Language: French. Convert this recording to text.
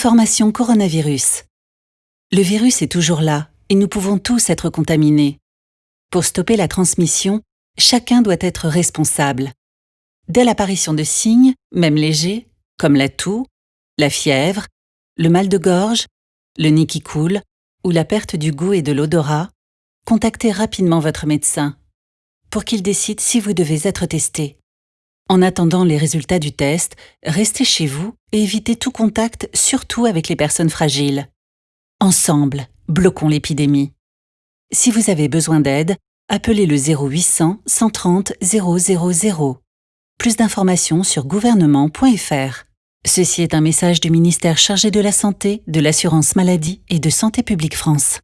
Information coronavirus. Le virus est toujours là et nous pouvons tous être contaminés. Pour stopper la transmission, chacun doit être responsable. Dès l'apparition de signes, même légers, comme la toux, la fièvre, le mal de gorge, le nez qui coule ou la perte du goût et de l'odorat, contactez rapidement votre médecin pour qu'il décide si vous devez être testé. En attendant les résultats du test, restez chez vous et évitez tout contact, surtout avec les personnes fragiles. Ensemble, bloquons l'épidémie. Si vous avez besoin d'aide, appelez le 0800 130 000. Plus d'informations sur gouvernement.fr. Ceci est un message du ministère chargé de la Santé, de l'Assurance Maladie et de Santé publique France.